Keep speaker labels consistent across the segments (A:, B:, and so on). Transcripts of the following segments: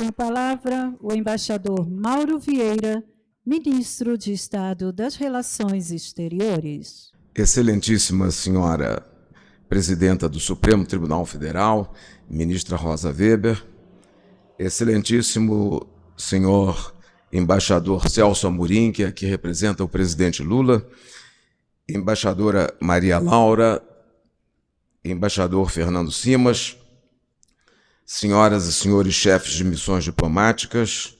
A: Com a palavra, o embaixador Mauro Vieira, ministro de Estado das Relações Exteriores.
B: Excelentíssima senhora presidenta do Supremo Tribunal Federal, ministra Rosa Weber, excelentíssimo senhor embaixador Celso Amorim, que aqui representa o presidente Lula, embaixadora Maria Laura, embaixador Fernando Simas, senhoras e senhores chefes de missões diplomáticas,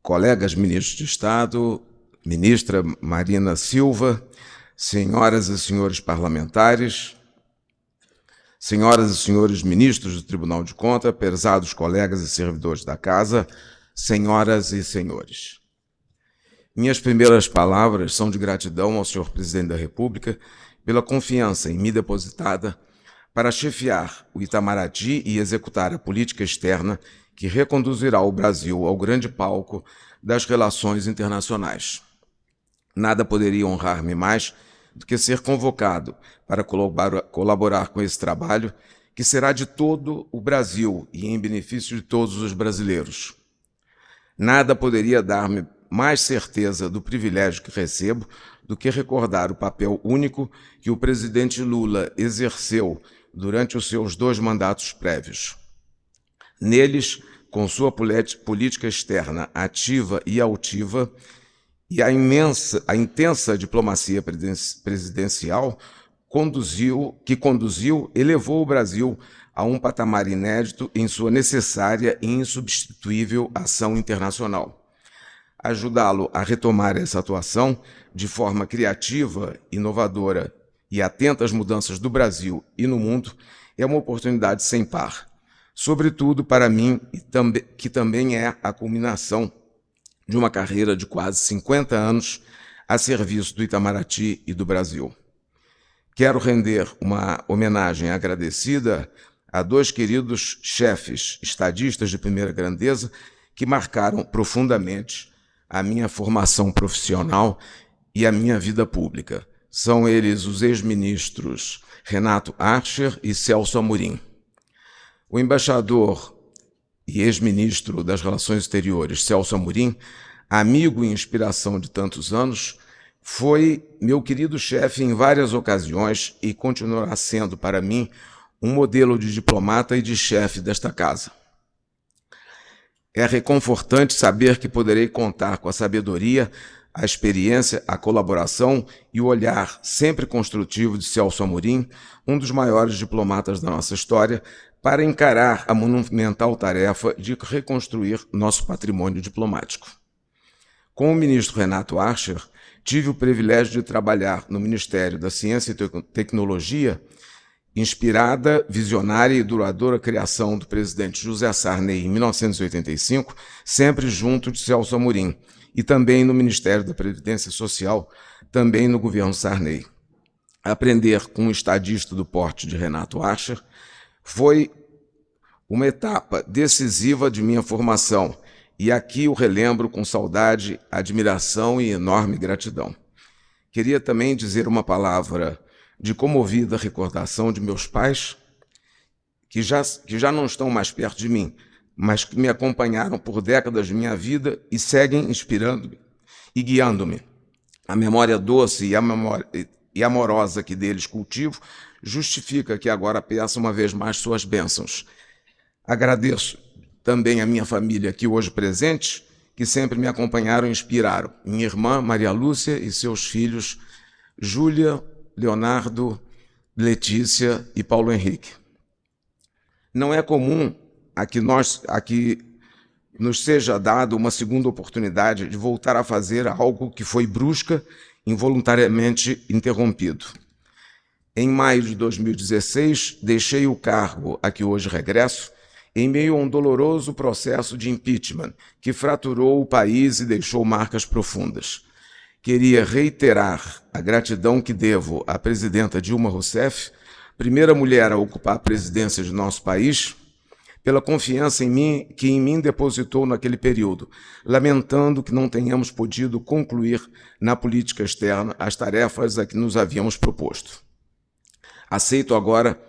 B: colegas ministros de Estado, ministra Marina Silva, senhoras e senhores parlamentares, senhoras e senhores ministros do Tribunal de Contas, pesados colegas e servidores da Casa, senhoras e senhores. Minhas primeiras palavras são de gratidão ao senhor Presidente da República pela confiança em mim depositada para chefiar o Itamaraty e executar a política externa que reconduzirá o Brasil ao grande palco das relações internacionais. Nada poderia honrar-me mais do que ser convocado para colaborar com esse trabalho, que será de todo o Brasil e em benefício de todos os brasileiros. Nada poderia dar-me mais certeza do privilégio que recebo do que recordar o papel único que o presidente Lula exerceu durante os seus dois mandatos prévios. Neles, com sua política externa ativa e altiva e a imensa, a intensa diplomacia presidencial conduziu, que conduziu, elevou o Brasil a um patamar inédito em sua necessária e insubstituível ação internacional. Ajudá-lo a retomar essa atuação de forma criativa, inovadora e atenta às mudanças do Brasil e no mundo é uma oportunidade sem par, sobretudo para mim, que também é a culminação de uma carreira de quase 50 anos a serviço do Itamaraty e do Brasil. Quero render uma homenagem agradecida a dois queridos chefes estadistas de primeira grandeza que marcaram profundamente a minha formação profissional e a minha vida pública. São eles os ex-ministros Renato Archer e Celso Amorim. O embaixador e ex-ministro das Relações Exteriores, Celso Amorim, amigo e inspiração de tantos anos, foi meu querido chefe em várias ocasiões e continuará sendo para mim um modelo de diplomata e de chefe desta casa. É reconfortante saber que poderei contar com a sabedoria, a experiência, a colaboração e o olhar sempre construtivo de Celso Amorim, um dos maiores diplomatas da nossa história, para encarar a monumental tarefa de reconstruir nosso patrimônio diplomático. Com o ministro Renato Archer, tive o privilégio de trabalhar no Ministério da Ciência e Tecnologia inspirada, visionária e duradoura criação do presidente José Sarney em 1985, sempre junto de Celso Amorim, e também no Ministério da Previdência Social, também no governo Sarney. Aprender com um estadista do porte de Renato Archer foi uma etapa decisiva de minha formação, e aqui o relembro com saudade, admiração e enorme gratidão. Queria também dizer uma palavra de comovida recordação de meus pais, que já, que já não estão mais perto de mim, mas que me acompanharam por décadas de minha vida e seguem inspirando-me e guiando-me. A memória doce e, a memória, e amorosa que deles cultivo justifica que agora peça uma vez mais suas bênçãos. Agradeço também a minha família aqui hoje presente, que sempre me acompanharam e inspiraram. Minha irmã Maria Lúcia e seus filhos Júlia, Leonardo, Letícia e Paulo Henrique. Não é comum a que, nós, a que nos seja dado uma segunda oportunidade de voltar a fazer algo que foi brusca, involuntariamente interrompido. Em maio de 2016, deixei o cargo a que hoje regresso, em meio a um doloroso processo de impeachment que fraturou o país e deixou marcas profundas queria reiterar a gratidão que devo à presidenta Dilma Rousseff, primeira mulher a ocupar a presidência de nosso país, pela confiança em mim que em mim depositou naquele período, lamentando que não tenhamos podido concluir na política externa as tarefas a que nos havíamos proposto. Aceito agora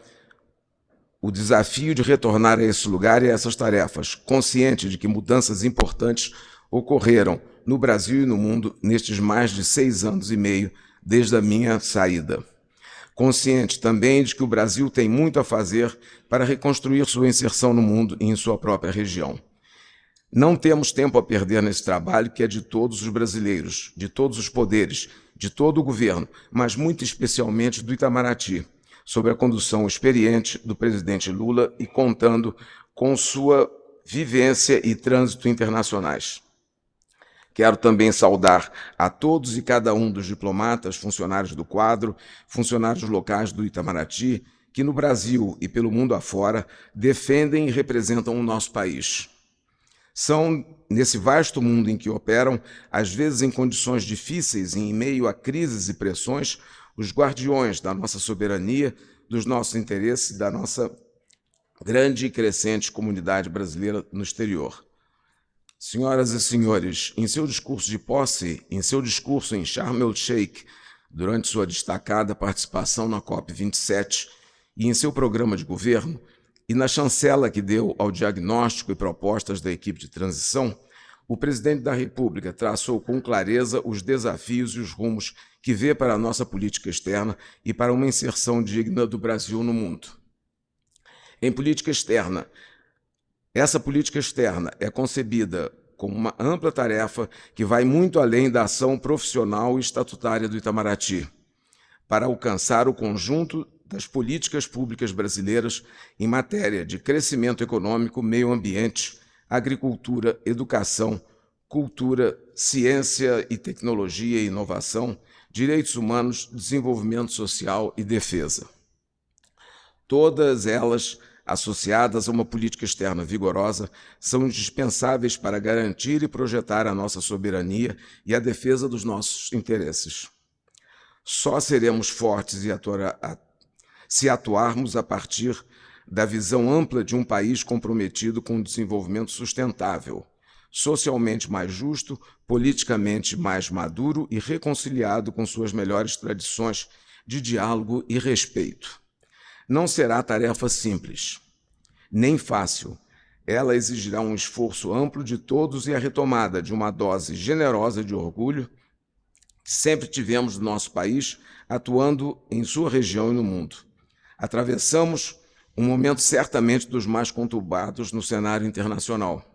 B: o desafio de retornar a esse lugar e a essas tarefas, consciente de que mudanças importantes ocorreram no Brasil e no mundo nestes mais de seis anos e meio desde a minha saída. Consciente também de que o Brasil tem muito a fazer para reconstruir sua inserção no mundo e em sua própria região. Não temos tempo a perder nesse trabalho que é de todos os brasileiros, de todos os poderes, de todo o governo, mas muito especialmente do Itamaraty, sob a condução experiente do presidente Lula e contando com sua vivência e trânsito internacionais. Quero também saudar a todos e cada um dos diplomatas, funcionários do quadro, funcionários locais do Itamaraty, que no Brasil e pelo mundo afora defendem e representam o nosso país. São, nesse vasto mundo em que operam, às vezes em condições difíceis e em meio a crises e pressões, os guardiões da nossa soberania, dos nossos interesses e da nossa grande e crescente comunidade brasileira no exterior. Senhoras e senhores, em seu discurso de posse, em seu discurso em Sharm el-Sheikh, durante sua destacada participação na COP27 e em seu programa de governo, e na chancela que deu ao diagnóstico e propostas da equipe de transição, o presidente da República traçou com clareza os desafios e os rumos que vê para a nossa política externa e para uma inserção digna do Brasil no mundo. Em política externa, essa política externa é concebida como uma ampla tarefa que vai muito além da ação profissional e estatutária do Itamaraty, para alcançar o conjunto das políticas públicas brasileiras em matéria de crescimento econômico, meio ambiente, agricultura, educação, cultura, ciência e tecnologia e inovação, direitos humanos, desenvolvimento social e defesa. Todas elas associadas a uma política externa vigorosa, são indispensáveis para garantir e projetar a nossa soberania e a defesa dos nossos interesses. Só seremos fortes se atuarmos a partir da visão ampla de um país comprometido com o desenvolvimento sustentável, socialmente mais justo, politicamente mais maduro e reconciliado com suas melhores tradições de diálogo e respeito não será tarefa simples, nem fácil. Ela exigirá um esforço amplo de todos e a retomada de uma dose generosa de orgulho que sempre tivemos no nosso país, atuando em sua região e no mundo. Atravessamos um momento certamente dos mais conturbados no cenário internacional.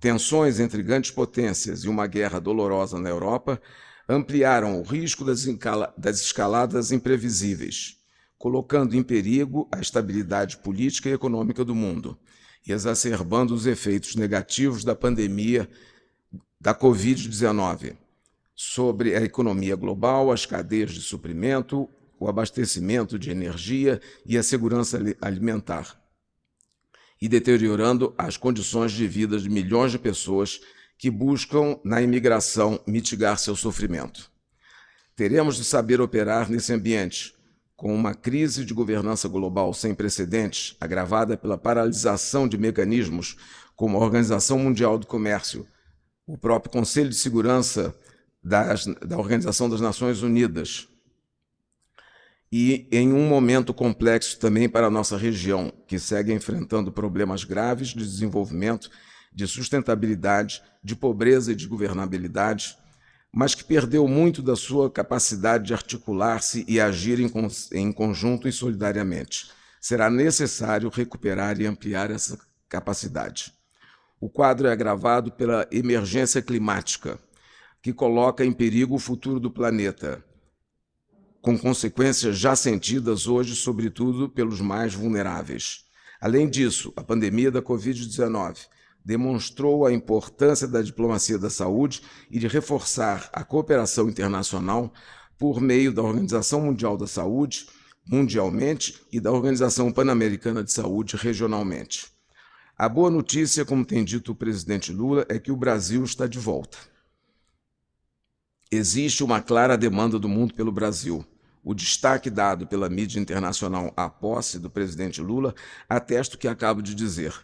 B: Tensões entre grandes potências e uma guerra dolorosa na Europa ampliaram o risco das, escaladas imprevisíveis colocando em perigo a estabilidade política e econômica do mundo e exacerbando os efeitos negativos da pandemia da Covid-19 sobre a economia global, as cadeias de suprimento, o abastecimento de energia e a segurança alimentar, e deteriorando as condições de vida de milhões de pessoas que buscam na imigração mitigar seu sofrimento. Teremos de saber operar nesse ambiente, com uma crise de governança global sem precedentes, agravada pela paralisação de mecanismos como a Organização Mundial do Comércio, o próprio Conselho de Segurança das, da Organização das Nações Unidas, e em um momento complexo também para a nossa região, que segue enfrentando problemas graves de desenvolvimento, de sustentabilidade, de pobreza e de governabilidade, mas que perdeu muito da sua capacidade de articular-se e agir em, em conjunto e solidariamente. Será necessário recuperar e ampliar essa capacidade. O quadro é agravado pela emergência climática, que coloca em perigo o futuro do planeta, com consequências já sentidas hoje, sobretudo pelos mais vulneráveis. Além disso, a pandemia da Covid-19 demonstrou a importância da diplomacia da saúde e de reforçar a cooperação internacional por meio da Organização Mundial da Saúde, mundialmente, e da Organização Pan-Americana de Saúde, regionalmente. A boa notícia, como tem dito o presidente Lula, é que o Brasil está de volta. Existe uma clara demanda do mundo pelo Brasil. O destaque dado pela mídia internacional à posse do presidente Lula atesta o que acabo de dizer.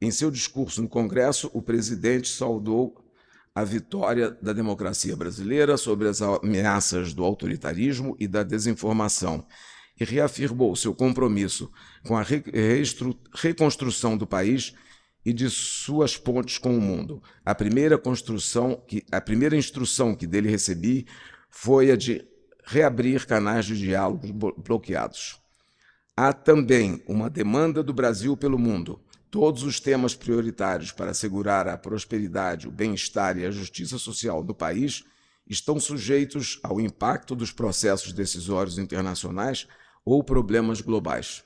B: Em seu discurso no Congresso, o presidente saudou a vitória da democracia brasileira sobre as ameaças do autoritarismo e da desinformação e reafirmou seu compromisso com a reconstrução do país e de suas pontes com o mundo. A primeira construção, que, a primeira instrução que dele recebi foi a de reabrir canais de diálogo bloqueados. Há também uma demanda do Brasil pelo mundo. Todos os temas prioritários para assegurar a prosperidade, o bem-estar e a justiça social do país estão sujeitos ao impacto dos processos decisórios internacionais ou problemas globais.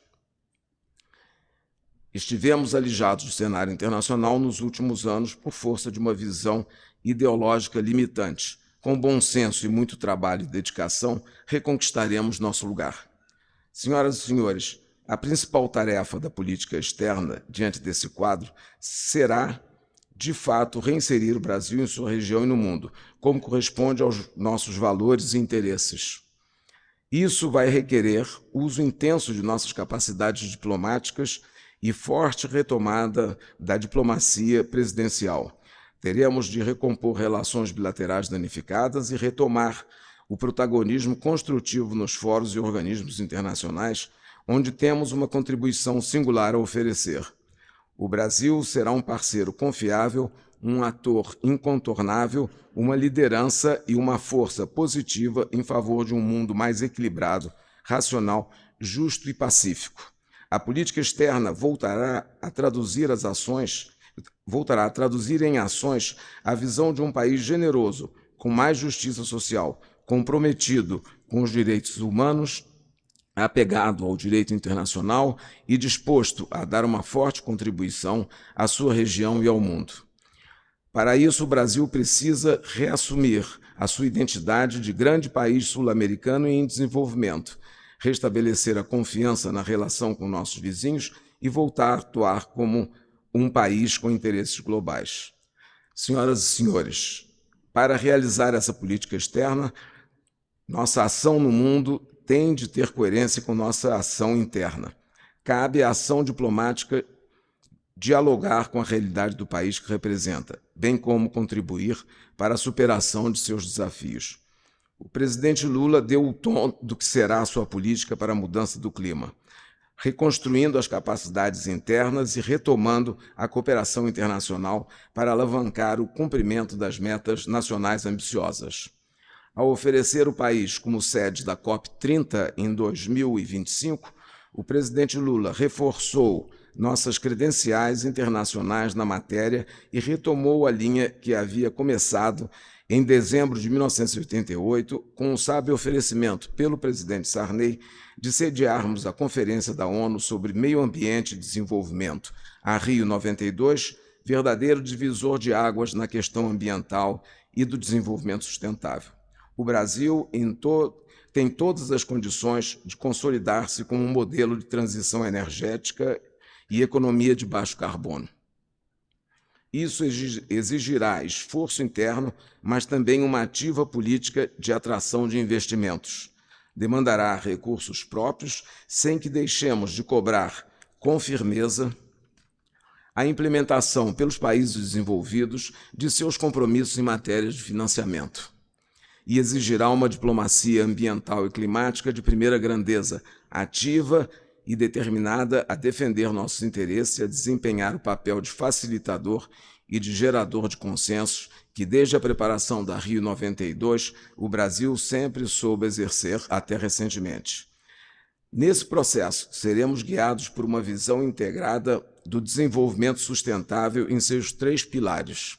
B: Estivemos alijados do cenário internacional nos últimos anos por força de uma visão ideológica limitante. Com bom senso e muito trabalho e dedicação, reconquistaremos nosso lugar. Senhoras e senhores, a principal tarefa da política externa diante desse quadro será de fato, reinserir o Brasil em sua região e no mundo, como corresponde aos nossos valores e interesses. Isso vai requerer uso intenso de nossas capacidades diplomáticas e forte retomada da diplomacia presidencial. Teremos de recompor relações bilaterais danificadas e retomar o protagonismo construtivo nos fóruns e organismos internacionais, onde temos uma contribuição singular a oferecer. O Brasil será um parceiro confiável, um ator incontornável, uma liderança e uma força positiva em favor de um mundo mais equilibrado, racional, justo e pacífico. A política externa voltará a traduzir as ações, voltará a traduzir em ações a visão de um país generoso, com mais justiça social, comprometido com os direitos humanos apegado ao direito internacional e disposto a dar uma forte contribuição à sua região e ao mundo. Para isso, o Brasil precisa reassumir a sua identidade de grande país sul-americano em desenvolvimento, restabelecer a confiança na relação com nossos vizinhos e voltar a atuar como um país com interesses globais. Senhoras e senhores, para realizar essa política externa, nossa ação no mundo tem de ter coerência com nossa ação interna. Cabe à ação diplomática dialogar com a realidade do país que representa, bem como contribuir para a superação de seus desafios. O presidente Lula deu o tom do que será a sua política para a mudança do clima, reconstruindo as capacidades internas e retomando a cooperação internacional para alavancar o cumprimento das metas nacionais ambiciosas ao oferecer o país como sede da COP30 em 2025, o presidente Lula reforçou nossas credenciais internacionais na matéria e retomou a linha que havia começado em dezembro de 1988, com o sábio oferecimento pelo presidente Sarney de sediarmos a Conferência da ONU sobre Meio Ambiente e Desenvolvimento, a Rio 92, verdadeiro divisor de águas na questão ambiental e do desenvolvimento sustentável o Brasil to tem todas as condições de consolidar-se como um modelo de transição energética e economia de baixo carbono. Isso exigirá esforço interno, mas também uma ativa política de atração de investimentos. Demandará recursos próprios, sem que deixemos de cobrar com firmeza a implementação pelos países desenvolvidos de seus compromissos em matéria de financiamento e exigirá uma diplomacia ambiental e climática de primeira grandeza, ativa e determinada a defender nossos interesses e a desempenhar o papel de facilitador e de gerador de consensos que, desde a preparação da Rio 92, o Brasil sempre soube exercer até recentemente. Nesse processo, seremos guiados por uma visão integrada do desenvolvimento sustentável em seus três pilares: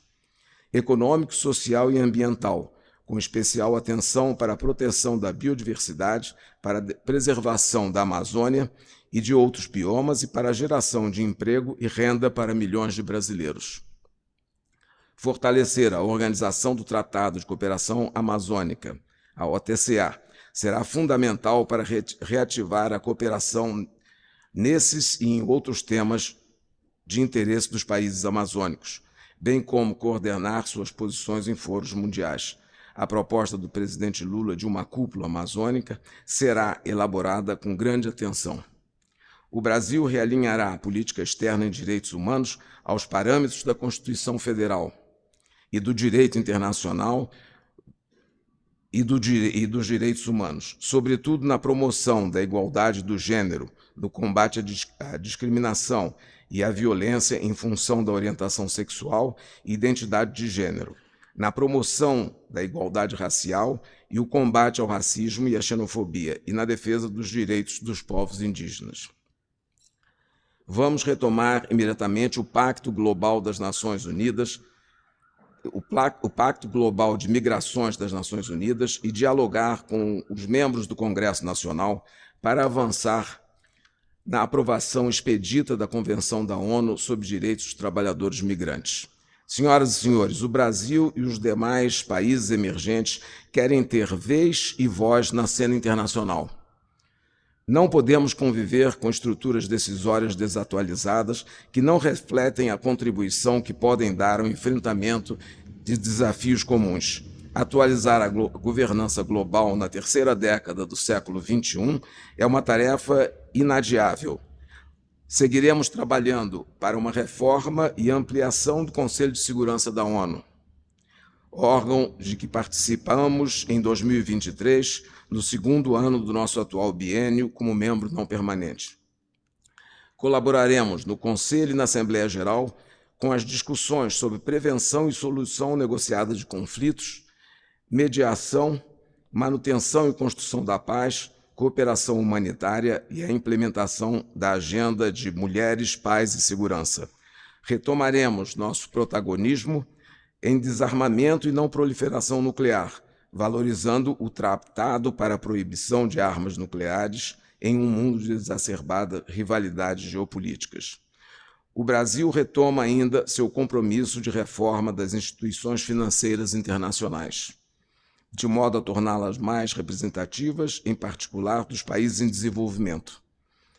B: econômico, social e ambiental, com especial atenção para a proteção da biodiversidade, para a preservação da Amazônia e de outros biomas e para a geração de emprego e renda para milhões de brasileiros. Fortalecer a organização do Tratado de Cooperação Amazônica, a OTCA, será fundamental para reativar a cooperação nesses e em outros temas de interesse dos países amazônicos, bem como coordenar suas posições em foros mundiais. A proposta do presidente Lula de uma cúpula amazônica será elaborada com grande atenção. O Brasil realinhará a política externa em direitos humanos aos parâmetros da Constituição Federal e do direito internacional, e, do, e dos direitos humanos, sobretudo na promoção da igualdade do gênero, no combate à, à discriminação e à violência em função da orientação sexual e identidade de gênero, na promoção da igualdade racial e o combate ao racismo e à xenofobia, e na defesa dos direitos dos povos indígenas. Vamos retomar imediatamente o Pacto Global das Nações Unidas, o, Pacto Global de Migrações das Nações Unidas e dialogar com os membros do Congresso Nacional para avançar na aprovação expedita da Convenção da ONU sobre Direitos dos Trabalhadores Migrantes. Senhoras e senhores, o Brasil e os demais países emergentes querem ter vez e voz na cena internacional. Não podemos conviver com estruturas decisórias desatualizadas que não refletem a contribuição que podem dar ao enfrentamento de desafios comuns. Atualizar a governança global na terceira década do século XXI é uma tarefa inadiável. Seguiremos trabalhando para uma reforma e ampliação do Conselho de Segurança da ONU, órgão de que participamos em 2023, no segundo ano do nosso atual biênio como membro não permanente. Colaboraremos no Conselho e na Assembleia Geral com as discussões sobre prevenção e solução negociada de conflitos, mediação, manutenção e construção da paz, cooperação humanitária e a implementação da Agenda de Mulheres, Paz e Segurança. Retomaremos nosso protagonismo em desarmamento e não proliferação nuclear, valorizando o Tratado para a Proibição de Armas Nucleares em um mundo de exacerbada rivalidades geopolíticas. O Brasil retoma ainda seu compromisso de reforma das instituições financeiras internacionais de modo a torná-las mais representativas, em particular dos países em desenvolvimento.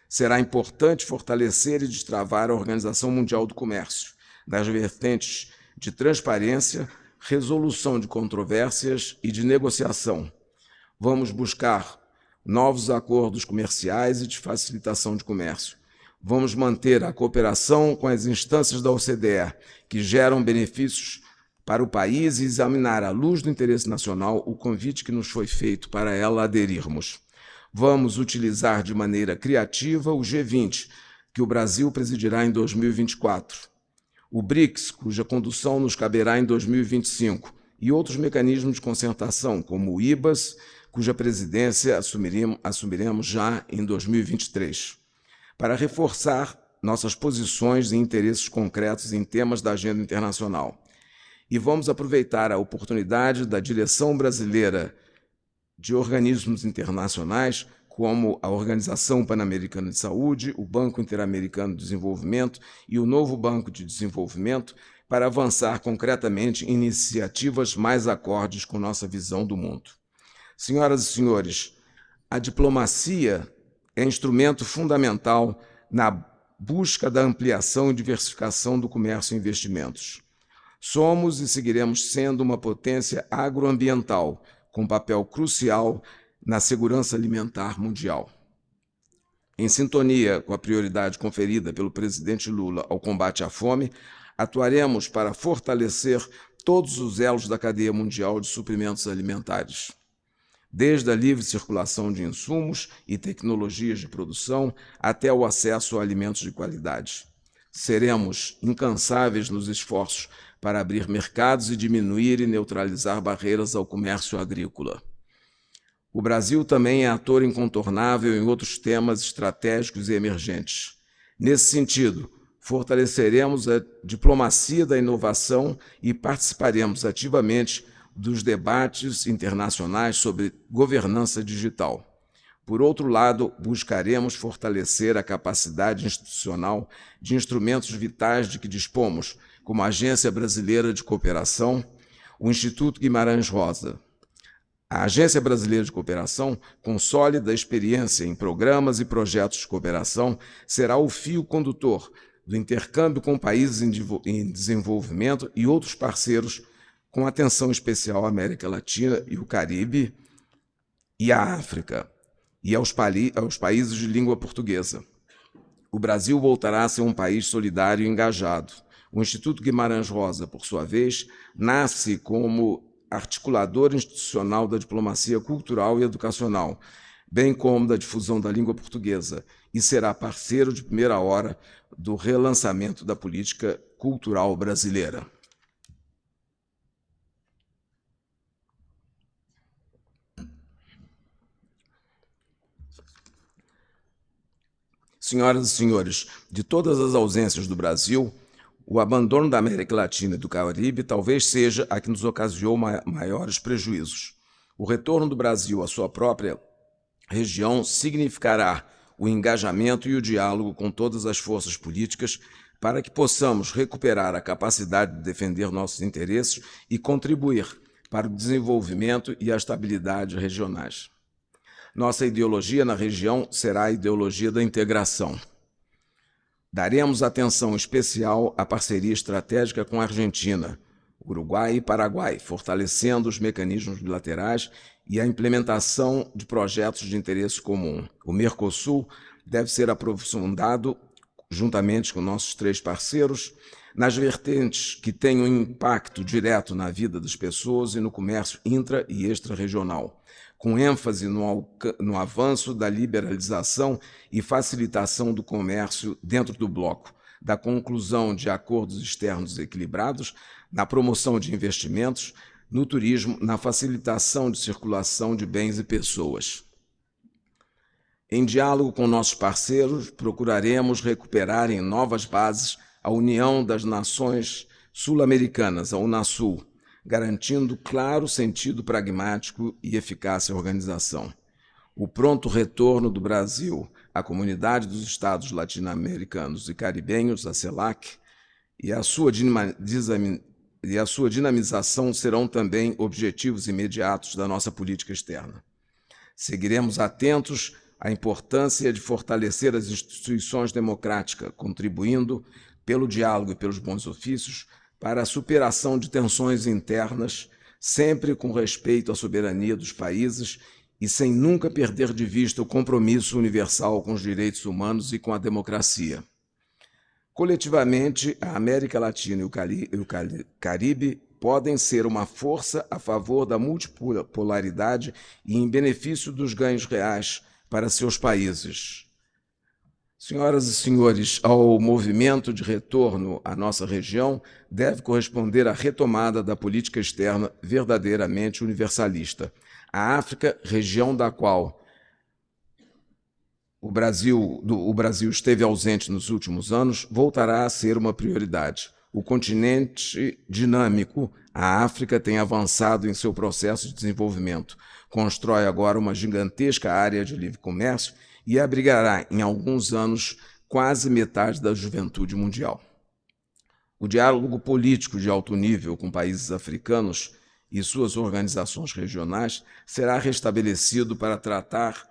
B: Será importante fortalecer e destravar a Organização Mundial do Comércio, nas vertentes de transparência, resolução de controvérsias e de negociação. Vamos buscar novos acordos comerciais e de facilitação de comércio. Vamos manter a cooperação com as instâncias da OCDE, que geram benefícios para o país e examinar à luz do interesse nacional o convite que nos foi feito para ela aderirmos. Vamos utilizar de maneira criativa o G20, que o Brasil presidirá em 2024, o BRICS, cuja condução nos caberá em 2025, e outros mecanismos de concertação, como o IBAS, cuja presidência assumiremos, já em 2023, para reforçar nossas posições e interesses concretos em temas da agenda internacional e vamos aproveitar a oportunidade da direção brasileira de organismos internacionais, como a Organização Pan-Americana de Saúde, o Banco Interamericano de Desenvolvimento e o novo Banco de Desenvolvimento, para avançar concretamente em iniciativas mais acordes com nossa visão do mundo. Senhoras e senhores, a diplomacia é instrumento fundamental na busca da ampliação e diversificação do comércio e investimentos. Somos e seguiremos sendo uma potência agroambiental, com papel crucial na segurança alimentar mundial. Em sintonia com a prioridade conferida pelo presidente Lula ao combate à fome, atuaremos para fortalecer todos os elos da cadeia mundial de suprimentos alimentares. Desde a livre circulação de insumos e tecnologias de produção até o acesso a alimentos de qualidade. Seremos incansáveis nos esforços para abrir mercados e diminuir e neutralizar barreiras ao comércio agrícola. O Brasil também é ator incontornável em outros temas estratégicos e emergentes. Nesse sentido, fortaleceremos a diplomacia da inovação e participaremos ativamente dos debates internacionais sobre governança digital. Por outro lado, buscaremos fortalecer a capacidade institucional de instrumentos vitais de que dispomos, como a Agência Brasileira de Cooperação, o Instituto Guimarães Rosa. A Agência Brasileira de Cooperação, com sólida experiência em programas e projetos de cooperação, será o fio condutor do intercâmbio com países em desenvolvimento e outros parceiros, com atenção especial à América Latina e o Caribe e à África, e aos, aos países de língua portuguesa. O Brasil voltará a ser um país solidário e engajado, o Instituto Guimarães Rosa, por sua vez, nasce como articulador institucional da diplomacia cultural e educacional, bem como da difusão da língua portuguesa, e será parceiro de primeira hora do relançamento da política cultural brasileira. Senhoras e senhores, de todas as ausências do Brasil, o abandono da América Latina e do Caribe talvez seja a que nos ocasionou maiores prejuízos. O retorno do Brasil à sua própria região significará o engajamento e o diálogo com todas as forças políticas para que possamos recuperar a capacidade de defender nossos interesses e contribuir para o desenvolvimento e a estabilidade regionais. Nossa ideologia na região será a ideologia da integração. Daremos atenção especial à parceria estratégica com a Argentina, Uruguai e Paraguai, fortalecendo os mecanismos bilaterais e a implementação de projetos de interesse comum. O Mercosul deve ser aprofundado, juntamente com nossos três parceiros, nas vertentes que têm um impacto direto na vida das pessoas e no comércio intra e extra-regional com ênfase no, no avanço da liberalização e facilitação do comércio dentro do bloco, da conclusão de acordos externos equilibrados, na promoção de investimentos, no turismo, na facilitação de circulação de bens e pessoas. Em diálogo com nossos parceiros, procuraremos recuperar em novas bases a União das Nações Sul-Americanas, a Unasul, garantindo claro sentido pragmático e eficácia organização. O pronto retorno do Brasil à Comunidade dos Estados Latino-Americanos e Caribenhos, a CELAC, e a, sua e a sua dinamização serão também objetivos imediatos da nossa política externa. Seguiremos atentos à importância de fortalecer as instituições democráticas, contribuindo, pelo diálogo e pelos bons ofícios, para a superação de tensões internas, sempre com respeito à soberania dos países e sem nunca perder de vista o compromisso universal com os direitos humanos e com a democracia. Coletivamente, a América Latina e o Caribe podem ser uma força a favor da multipolaridade e em benefício dos ganhos reais para seus países. Senhoras e senhores, ao movimento de retorno à nossa região deve corresponder a retomada da política externa verdadeiramente universalista. A África, região da qual o Brasil, do, o Brasil esteve ausente nos últimos anos, voltará a ser uma prioridade. O continente dinâmico, a África tem avançado em seu processo de desenvolvimento. Constrói agora uma gigantesca área de livre comércio e abrigará, em alguns anos, quase metade da juventude mundial. O diálogo político de alto nível com países africanos e suas organizações regionais será restabelecido para tratar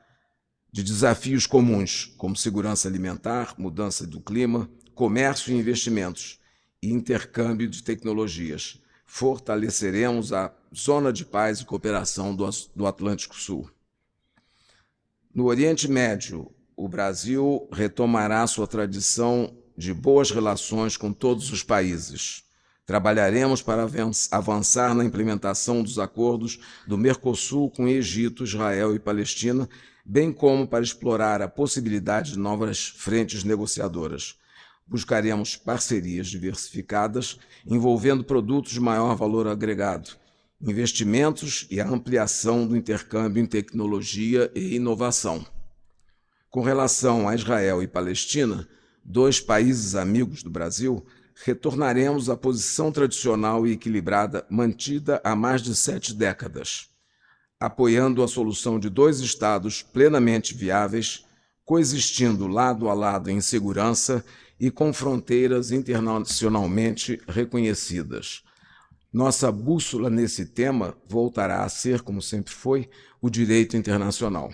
B: de desafios comuns, como segurança alimentar, mudança do clima, comércio e investimentos, e intercâmbio de tecnologias. Fortaleceremos a Zona de Paz e Cooperação do Atlântico Sul. No Oriente Médio, o Brasil retomará sua tradição de boas relações com todos os países. Trabalharemos para avançar na implementação dos acordos do Mercosul com Egito, Israel e Palestina, bem como para explorar a possibilidade de novas frentes negociadoras. Buscaremos parcerias diversificadas envolvendo produtos de maior valor agregado, investimentos e a ampliação do intercâmbio em tecnologia e inovação. Com relação a Israel e Palestina, dois países amigos do Brasil, retornaremos à posição tradicional e equilibrada mantida há mais de sete décadas, apoiando a solução de dois Estados plenamente viáveis, coexistindo lado a lado em segurança e com fronteiras internacionalmente reconhecidas nossa bússola nesse tema voltará a ser, como sempre foi, o direito internacional.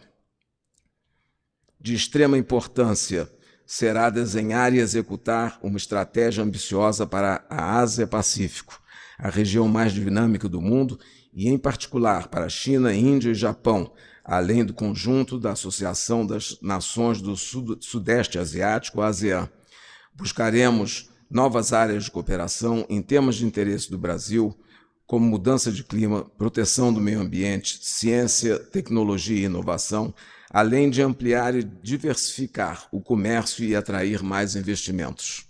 B: De extrema importância será desenhar e executar uma estratégia ambiciosa para a Ásia-Pacífico, a região mais dinâmica do mundo, e em particular para a China, Índia e Japão, além do conjunto da Associação das Nações do Sudeste Asiático, ASEAN. Buscaremos novas áreas de cooperação em temas de interesse do Brasil, como mudança de clima, proteção do meio ambiente, ciência, tecnologia e inovação, além de ampliar e diversificar o comércio e atrair mais investimentos.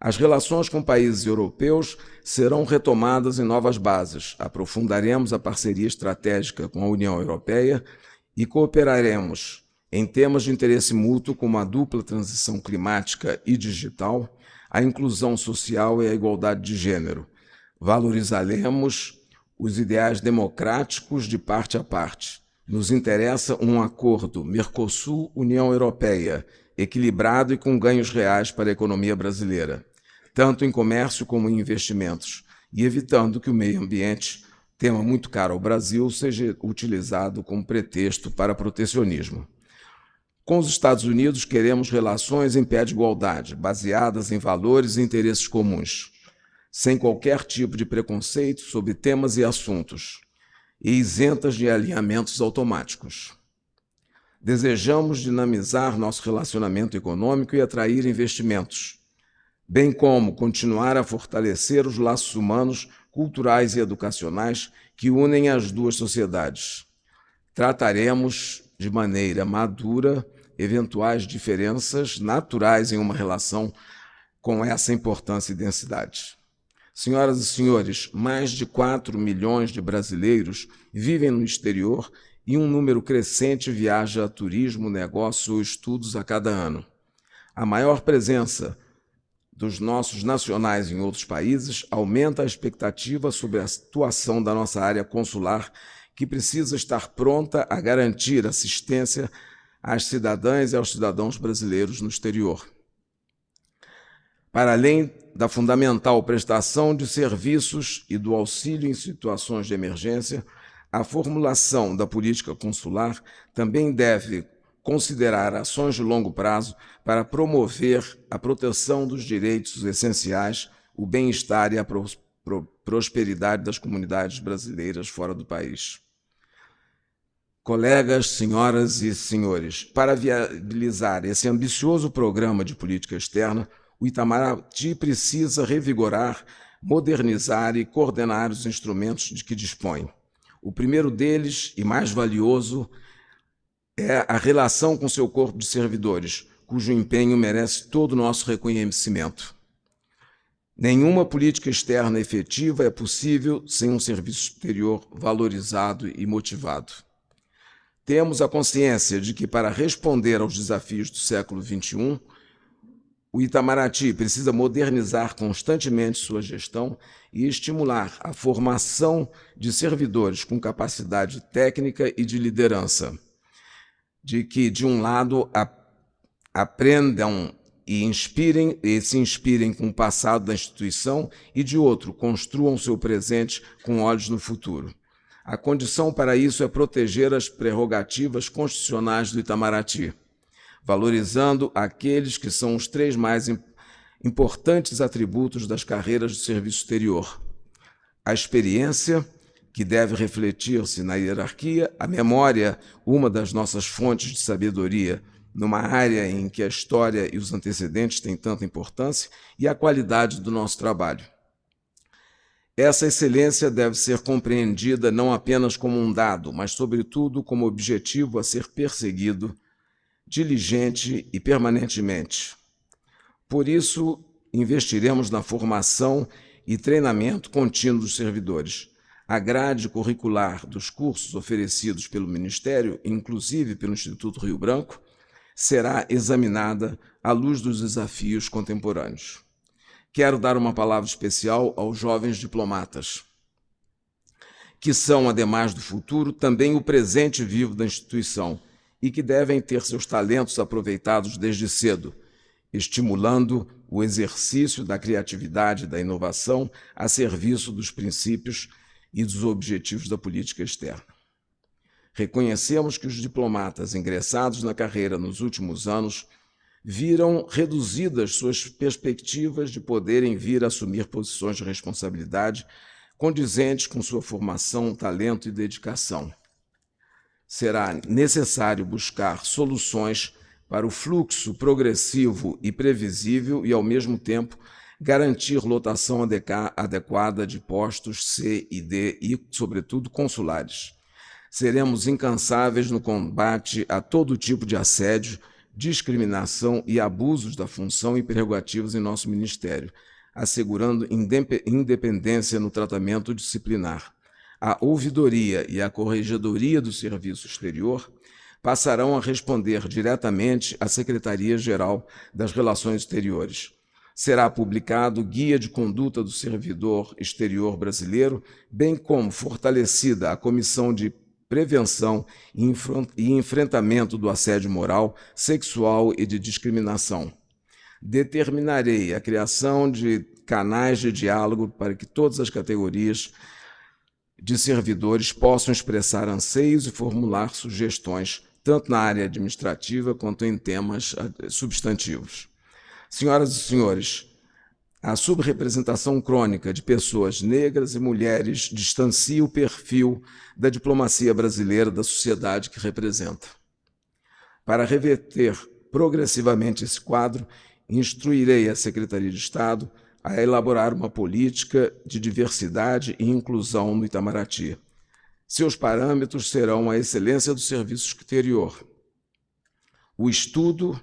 B: As relações com países europeus serão retomadas em novas bases. Aprofundaremos a parceria estratégica com a União Europeia e cooperaremos em temas de interesse mútuo como a dupla transição climática e digital, a inclusão social e a igualdade de gênero. Valorizaremos os ideais democráticos de parte a parte. Nos interessa um acordo Mercosul-União Europeia, equilibrado e com ganhos reais para a economia brasileira, tanto em comércio como em investimentos, e evitando que o meio ambiente, tema muito caro ao Brasil, seja utilizado como pretexto para protecionismo. Com os Estados Unidos, queremos relações em pé de igualdade, baseadas em valores e interesses comuns, sem qualquer tipo de preconceito sobre temas e assuntos, e isentas de alinhamentos automáticos. Desejamos dinamizar nosso relacionamento econômico e atrair investimentos, bem como continuar a fortalecer os laços humanos, culturais e educacionais que unem as duas sociedades. Trataremos de maneira madura eventuais diferenças naturais em uma relação com essa importância e densidade. Senhoras e senhores, mais de 4 milhões de brasileiros vivem no exterior e um número crescente viaja a turismo, negócio ou estudos a cada ano. A maior presença dos nossos nacionais em outros países aumenta a expectativa sobre a situação da nossa área consular, que precisa estar pronta a garantir assistência às cidadãs e aos cidadãos brasileiros no exterior. Para além da fundamental prestação de serviços e do auxílio em situações de emergência, a formulação da política consular também deve considerar ações de longo prazo para promover a proteção dos direitos essenciais, o bem-estar e a prosperidade das comunidades brasileiras fora do país. Colegas, senhoras e senhores, para viabilizar esse ambicioso programa de política externa, o Itamaraty precisa revigorar, modernizar e coordenar os instrumentos de que dispõe. O primeiro deles, e mais valioso, é a relação com seu corpo de servidores, cujo empenho merece todo o nosso reconhecimento. Nenhuma política externa efetiva é possível sem um serviço exterior valorizado e motivado. Temos a consciência de que, para responder aos desafios do século XXI, o Itamaraty precisa modernizar constantemente sua gestão e estimular a formação de servidores com capacidade técnica e de liderança, de que, de um lado, aprendam e inspirem e se inspirem com o passado da instituição e, de outro, construam seu presente com olhos no futuro. A condição para isso é proteger as prerrogativas constitucionais do Itamaraty, valorizando aqueles que são os três mais importantes atributos das carreiras de serviço exterior. A experiência, que deve refletir-se na hierarquia, a memória, uma das nossas fontes de sabedoria, numa área em que a história e os antecedentes têm tanta importância, e a qualidade do nosso trabalho. Essa excelência deve ser compreendida não apenas como um dado, mas, sobretudo, como objetivo a ser perseguido diligente e permanentemente. Por isso, investiremos na formação e treinamento contínuo dos servidores. A grade curricular dos cursos oferecidos pelo Ministério, inclusive pelo Instituto Rio Branco, será examinada à luz dos desafios contemporâneos. Quero dar uma palavra especial aos jovens diplomatas, que são, ademais do futuro, também o presente vivo da instituição e que devem ter seus talentos aproveitados desde cedo, estimulando o exercício da criatividade e da inovação a serviço dos princípios e dos objetivos da política externa. Reconhecemos que os diplomatas ingressados na carreira nos últimos anos viram reduzidas suas perspectivas de poderem vir a assumir posições de responsabilidade condizentes com sua formação, talento e dedicação. Será necessário buscar soluções para o fluxo progressivo e previsível e, ao mesmo tempo, garantir lotação adequada de postos C e D e, sobretudo, consulares. Seremos incansáveis no combate a todo tipo de assédio, discriminação e abusos da função e prerrogativas em nosso ministério, assegurando independência no tratamento disciplinar. A ouvidoria e a corregedoria do Serviço Exterior passarão a responder diretamente à Secretaria-Geral das Relações Exteriores. Será publicado Guia de Conduta do Servidor Exterior Brasileiro, bem como fortalecida a Comissão de Prevenção e Enfrentamento do Assédio Moral, Sexual e de Discriminação. Determinarei a criação de canais de diálogo para que todas as categorias de servidores possam expressar anseios e formular sugestões tanto na área administrativa quanto em temas eh, substantivos. Senhoras e senhores, a subrepresentação crônica de pessoas negras e mulheres distancia o perfil da diplomacia brasileira da sociedade que representa. Para reverter progressivamente esse quadro, instruirei a Secretaria de Estado a elaborar uma política de diversidade e inclusão no Itamaraty, seus parâmetros serão a excelência do serviço exterior, o estudo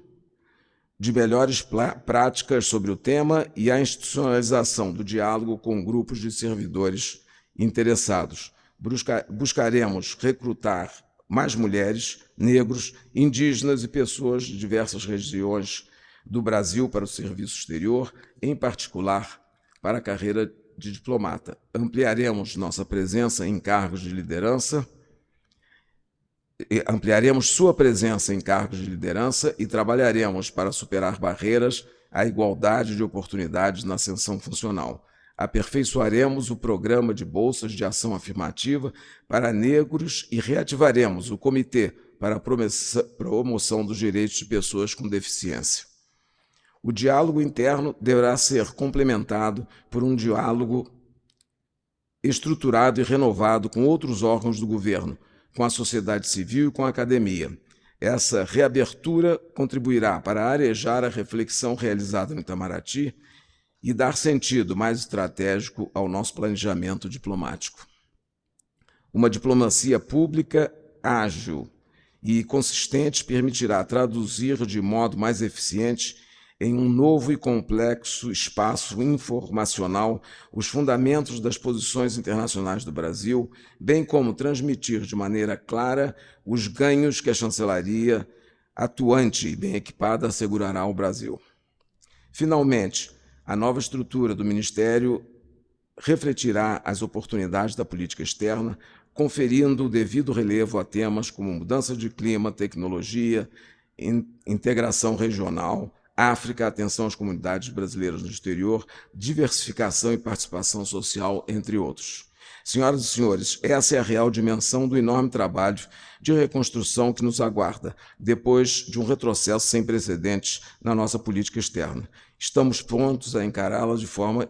B: de melhores práticas sobre o tema e a institucionalização do diálogo com grupos de servidores interessados. Busca buscaremos recrutar mais mulheres, negros, indígenas e pessoas de diversas regiões do Brasil para o serviço exterior, em particular para a carreira de diplomata. Ampliaremos nossa presença em cargos de liderança, ampliaremos sua presença em cargos de liderança e trabalharemos para superar barreiras à igualdade de oportunidades na ascensão funcional. Aperfeiçoaremos o programa de bolsas de ação afirmativa para negros e reativaremos o Comitê para a Promoção dos Direitos de Pessoas com Deficiência. O diálogo interno deverá ser complementado por um diálogo estruturado e renovado com outros órgãos do governo, com a sociedade civil e com a academia. Essa reabertura contribuirá para arejar a reflexão realizada no Itamaraty e dar sentido mais estratégico ao nosso planejamento diplomático. Uma diplomacia pública ágil e consistente permitirá traduzir de modo mais eficiente em um novo e complexo espaço informacional os fundamentos das posições internacionais do Brasil, bem como transmitir de maneira clara os ganhos que a chancelaria atuante e bem equipada assegurará ao Brasil. Finalmente, a nova estrutura do Ministério refletirá as oportunidades da política externa, conferindo o devido relevo a temas como mudança de clima, tecnologia, integração regional, África, atenção às comunidades brasileiras no exterior, diversificação e participação social, entre outros. Senhoras e senhores, essa é a real dimensão do enorme trabalho de reconstrução que nos aguarda, depois de um retrocesso sem precedentes na nossa política externa. Estamos prontos a encará-la de forma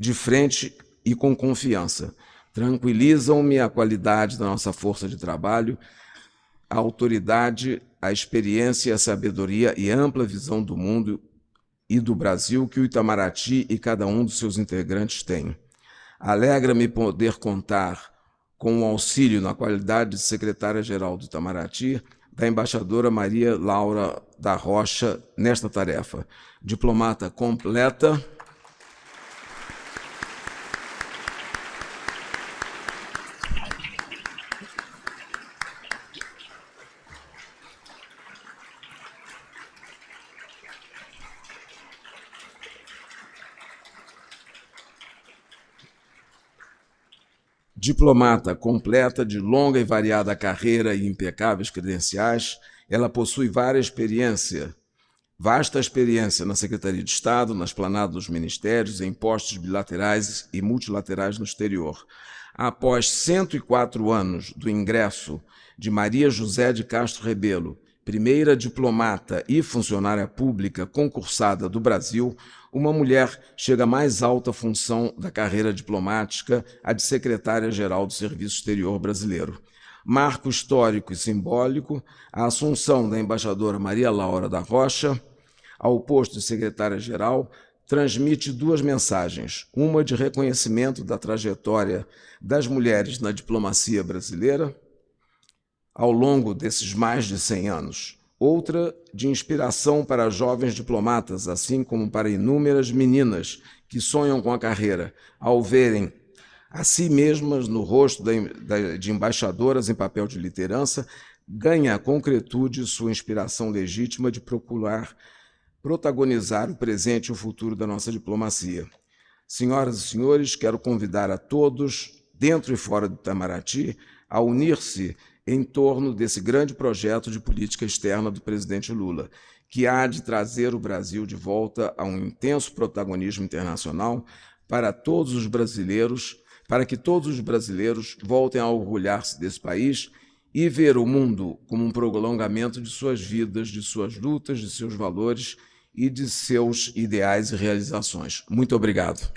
B: de frente e com confiança. Tranquilizam-me a qualidade da nossa força de trabalho, a autoridade a experiência, a sabedoria e ampla visão do mundo e do Brasil que o Itamaraty e cada um dos seus integrantes têm. Alegra-me poder contar com o auxílio na qualidade de secretária-geral do Itamaraty da embaixadora Maria Laura da Rocha nesta tarefa. Diplomata completa, Diplomata completa de longa e variada carreira e impecáveis credenciais, ela possui várias experiência, vasta experiência na Secretaria de Estado, na esplanada dos ministérios, em postos bilaterais e multilaterais no exterior. Após 104 anos do ingresso de Maria José de Castro Rebelo, primeira diplomata e funcionária pública concursada do Brasil, uma mulher chega à mais alta função da carreira diplomática, a de secretária-geral do Serviço Exterior Brasileiro. Marco histórico e simbólico, a assunção da embaixadora Maria Laura da Rocha ao posto de secretária-geral transmite duas mensagens: uma de reconhecimento da trajetória das mulheres na diplomacia brasileira ao longo desses mais de 100 anos, outra de inspiração para jovens diplomatas, assim como para inúmeras meninas que sonham com a carreira, ao verem a si mesmas no rosto de embaixadoras em papel de liderança, ganha concretude sua inspiração legítima de procurar protagonizar o presente e o futuro da nossa diplomacia. Senhoras e senhores, quero convidar a todos, dentro e fora do Itamaraty, a unir-se em torno desse grande projeto de política externa do presidente Lula, que há de trazer o Brasil de volta a um intenso protagonismo internacional para todos os brasileiros, para que todos os brasileiros voltem a orgulhar-se desse país e ver o mundo como um prolongamento de suas vidas, de suas lutas, de seus valores e de seus ideais e realizações. Muito obrigado.